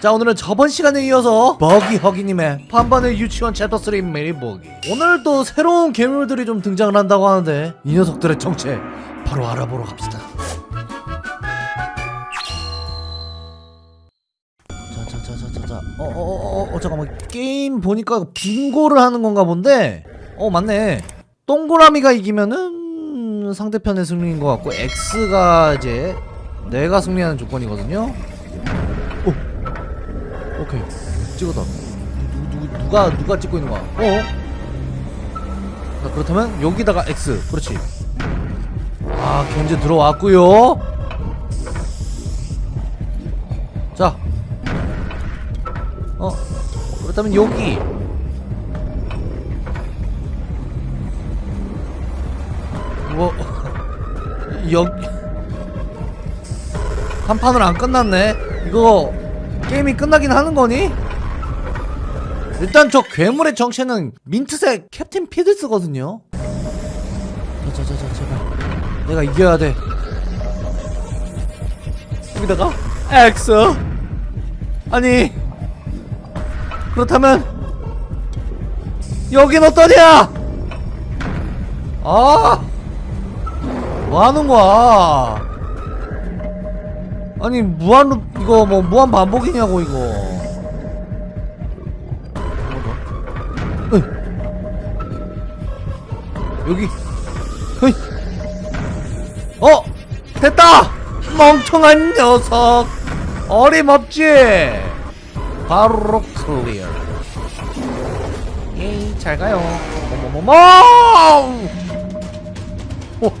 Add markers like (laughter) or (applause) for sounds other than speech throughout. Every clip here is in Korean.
자 오늘은 저번 시간에 이어서 버기 허기님의 반반의 유치원 챕터 3 메리 버기. 오늘도 새로운 괴물들이 좀 등장을 한다고 하는데 이 녀석들의 정체 바로 알아보러 갑시다. 자자자자자자. 어어어어 어, 어, 잠깐만. 게임 보니까 빙고를 하는 건가 본데? 어 맞네. 동그라미가 이기면은 상대편의 승리인 것 같고 X가 이제 내가 승리하는 조건이거든요 오 오케이 찍었다. 누, 누, 누가 누가 찍고 있는 거야? 어? 자, 그렇다면 여기다가 X. 그렇지. 아 견제 들어왔고요. 자. 어, 그렇다면 여기. 뭐 (laughs) 여기. 한 판을 안 끝났네. 이거 게임이 끝나긴 하는 거니? 일단 저 괴물의 정체는 민트색 캡틴 피드스거든요. 자자자자 제발. 내가 이겨야 돼. 여기다가? X. 아니. 그렇다면 여긴 어떠냐? 아! 뭐하는 거야 아니 무한 루 이거 뭐 무한 반복이냐고 이거. 으이. 여기. 으이. 어 됐다! 멍청한 녀석. 어림없지? 바로 clear. 예이 잘 가요. 뭐뭐뭐뭐 오.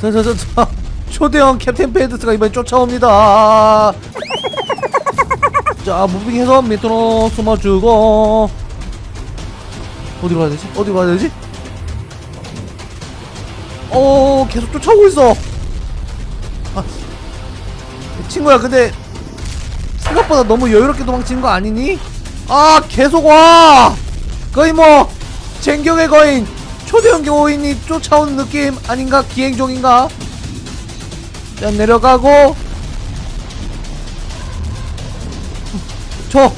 자자자자 초대형 캡틴 피들스가 이번에 쫓아옵니다 (laughs) 자 moving 해서 밑으로 숨어주고 어디로 가야 되지? 어디로 가야 되지? 어 계속 쫓아오고 있어 아, 친구야 근데 생각보다 너무 여유롭게 도망치는 거 아니니? 아 계속 와 거의 뭐 쟁경의 거인 초대형 교인이 쫓아오는 느낌 아닌가? 기행종인가? 자 내려가고 저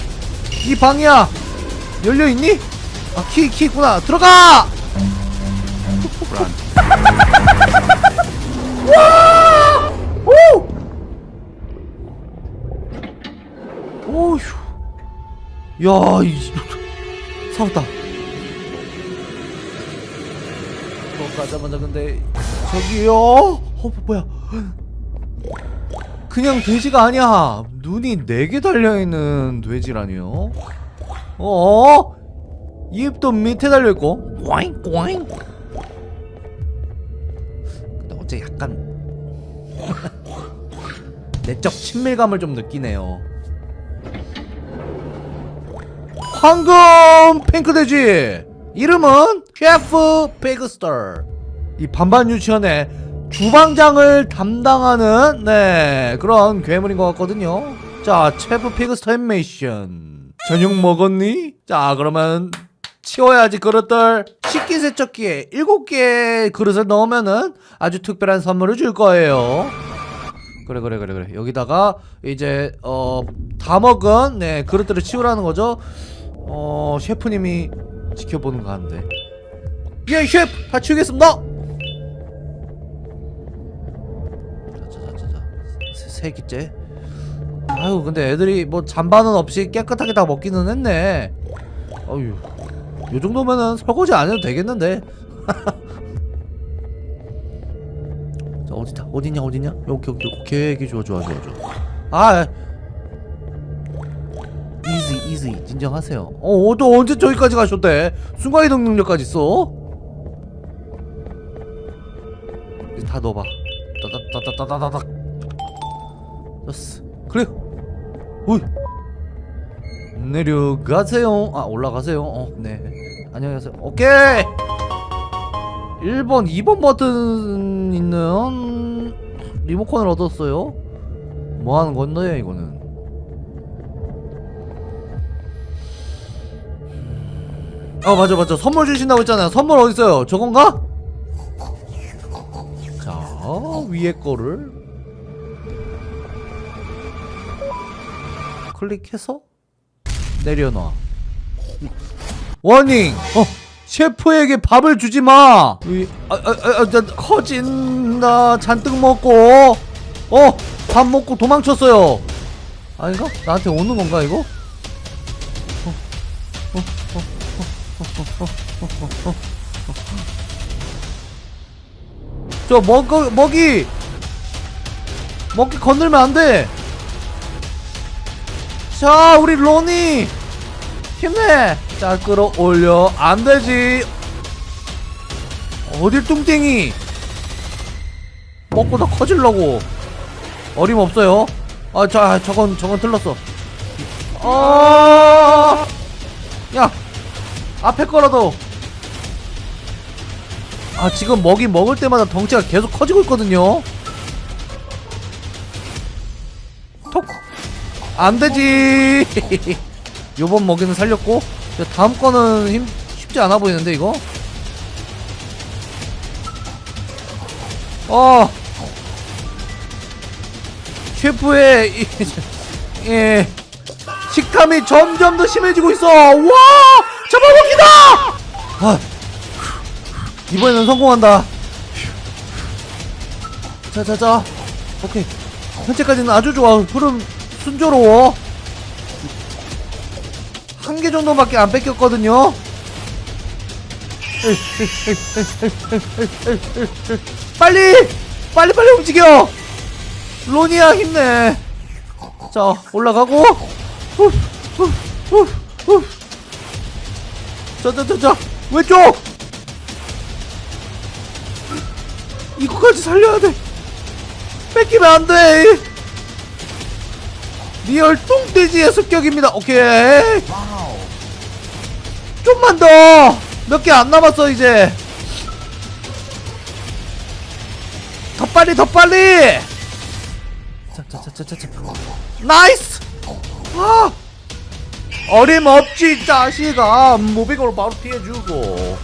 이 방이야 열려있니? 아 키 키 있구나 들어가! (laughs) 와! 오! 오휴 야, 이 (laughs) 살았다. 들어가자마자 근데 저기요? 어 뭐야? 그냥 돼지가 아니야. 눈이 네 개 달려 있는 돼지라니요. 어? 입도 밑에 달려 있고. 꽝 꽝. 근데 어째 약간 내적 친밀감을 좀 느끼네요. 황금 핑크돼지 이름은 셰프 피그스터 이 반반 유치원의 주방장을 담당하는 네 그런 괴물인 것 같거든요. 자 셰프 피그스터 애니메이션. 저녁 먹었니? 자 그러면 치워야지 그릇들. 식기세척기에 7개의 그릇을 넣으면은 아주 특별한 선물을 줄 거예요. 그래 그래 그래 그래. 여기다가 이제 어 다 먹은 네 그릇들을 치우라는 거죠. 어 셰프님이 지켜보는 거 하는데. 예 셰프! 다 치우겠습니다 세, 세 끼째. 아유 근데 애들이 뭐 잔반은 없이 깨끗하게 다 먹기는 했네. 어휴 요 정도면은 설거지 안 해도 되겠는데. (laughs) 자 어디다? 어디냐 어디냐? 여기 여기 여기 여기 좋아 좋아 좋아 좋아. 아 이지 이지 진정하세요. 어또 언제 저기까지 가셨대? 순간이동 능력까지 있어? 다 넣어봐. 따다따다따다닥 됐어. 그래 오이. 내려가세요. 아 올라가세요. 어네. 안녕하세요. 오케이! 1번 2번 버튼 있는 리모컨을 얻었어요. 뭐 하는 건데 이거는? 어 맞아 맞아. 선물 주신다고 했잖아요. 선물 어딨어요? 저건가? 자 위에 거를 클릭해서 내려놔. 워닝! 어 셰프에게 밥을 주지 마! 이, 아, 아, 아, 아, 자, 커진다 잔뜩 먹고 어 밥 먹고 도망쳤어요. 아닌가? 나한테 오는 건가 이거? 저 먹, 먹이! 먹기 건들면 안돼 자 우리 로니. 힘내. 자 끌어올려. 안되지. 어딜 뚱땡이. 먹고 더 커질라고. 어림없어요. 아 자 저건 저건 틀렸어. 아, 야 앞에 거라도. 아 지금 먹이 먹을 때마다 덩치가 계속 커지고 있거든요 안되지. (laughs) 요번 먹이는 살렸고. 다음 거는 힘 쉽지 않아 보이는데 이거? 어! 셰프의 이, (laughs) 예. 식탐이 점점 더 심해지고 있어. 와! 잡아먹기다! 아, 이번에는 성공한다. 자자자. 오케이. 현재까지는 아주 좋아. 흐름 순조로워. 한 개 정도밖에 안 뺏겼거든요. 빨리! 빨리 빨리 움직여! 로니야 힘내. 자 올라가고. 자자자자 왼쪽! 이거까지 살려야 돼. 뺏기면 안돼 real 똥돼지의 습격입니다. 오케이. 좀만 더. 몇 개 안 남았어 이제. 더 빨리 더 빨리. 자자자자자 nice. 아. 어림없지 자식아. moving으로 바로 피해주고.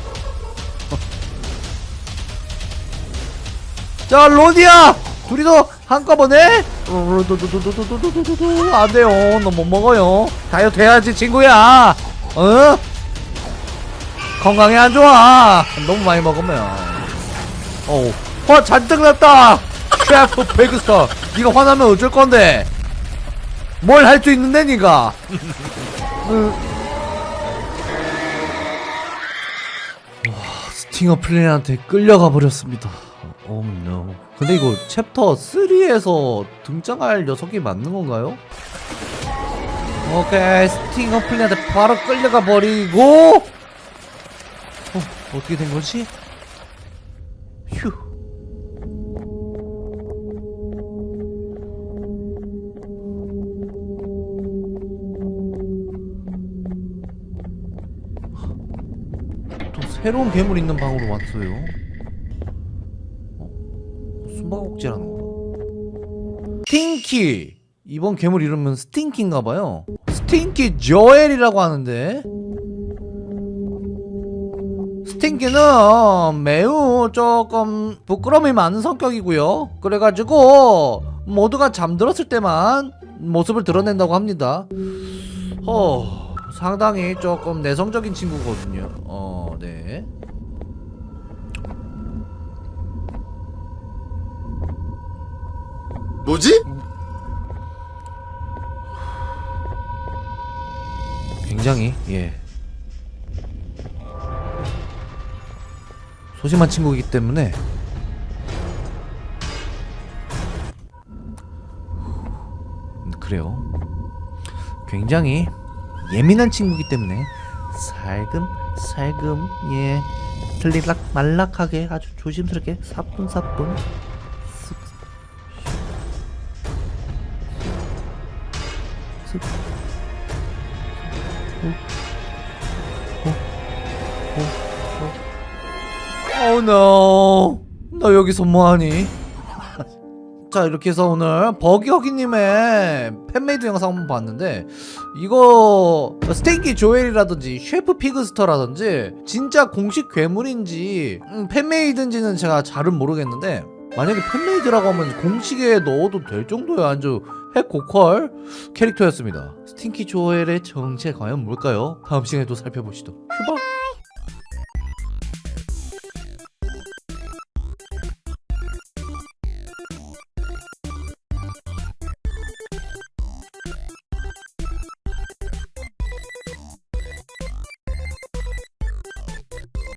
자 로니야 둘이서 한꺼번에 안 돼요 너 못 먹어요 다이어트 해야지 친구야 어? 건강에 안 좋아 너무 많이 먹으면 어우 화 잔뜩 났다 셰프 피그스터 니가 화나면 어쩔 건데 뭘 할 수 있는데 니가 와 스팅어 플린한테 끌려가 버렸습니다 oh no. 근데 이거 챕터 3에서 등장할 녀석이 맞는 건가요? 오케이 스팅어 플랜한테 바로 끌려가 버리고 어, 어떻게 된 거지? 휴 또 새로운 괴물 있는 방으로 왔어요. 어? 숨바꼭질하는 거. 스팅키. 이번 괴물 이름은 스팅키인가봐요. 스팅키 조엘이라고 하는데. 스팅키는 매우 조금 부끄러움이 많은 성격이고요. 그래가지고 모두가 잠들었을 때만 모습을 드러낸다고 합니다. 어, 상당히 조금 내성적인 친구거든요. 어, 네. 뭐지? 굉장히 예. 소심한 친구이기 때문에 음, 그래요. 굉장히 예민한 친구이기 때문에 살금 살금 예 들리락 말락하게 아주 조심스럽게 사뿐사뿐 쓱 Oh no. 너 여기서 뭐하니? 자 이렇게 해서 오늘 버기허기님의 fan-made 영상 한번 봤는데 이거 스테이키 조엘이라든지 셰프 피그스터라든지 진짜 공식 괴물인지 음, fan-made인지는 제가 잘은 모르겠는데 만약에 fan-made라고 하면 공식에 넣어도 될 정도의 아주 핵고퀄 캐릭터였습니다. 스팅키 조엘의 정체 과연 뭘까요? 다음 시간에 또 살펴보시죠 휴바